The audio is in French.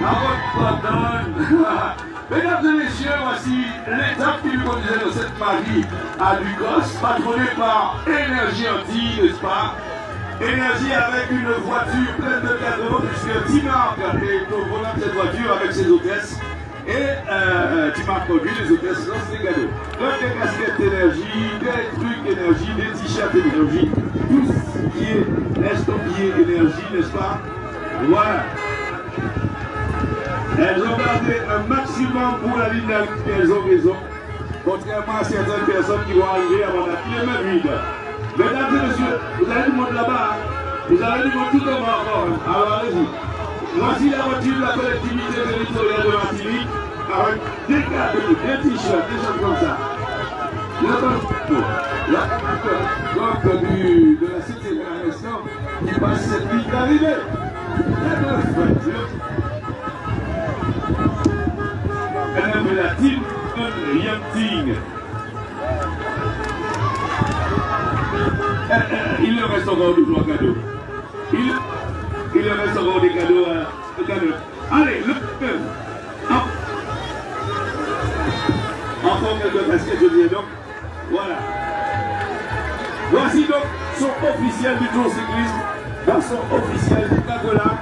La route pardonne. Mesdames et messieurs, voici l'étape qui nous conduisait dans cette magie à Ducos, patronnée par Énergie Anti, n'est-ce pas? Énergie avec une voiture pleine de cadeaux, puisque Timarc est au volant de cette voiture avec ses hôtesses. Et euh, Timarc conduit les hôtesses lancent des cadeaux. Trucs énergie, des t-shirts énergie, tout ce qui est énergie, n'est-ce pas Voilà. Elles ont gardé un maximum pour la ligne elles ont raison. Contrairement à certaines personnes qui vont arriver avant la mains vides. Mesdames et messieurs, vous avez du monde là-bas. hein. Vous avez du monde tout en bas encore. hein. Alors allez-y. Voici la voiture de la collectivité territoriale de Martinique avec des cadeaux, des t-shirts, des choses comme ça. La donc du, de la cité de la Nation qui passe cette ligne d'arrivée. Voiture. Madame la team Yamting. Il leur reste encore deux trois cadeaux. Il, il leur reste encore des cadeaux cadeaux. Allez, le en, Encore quelques casquettes, je dis donc. Voilà. Voici donc son officiel du Tour Cyclisme, dans son officiel du Cagola,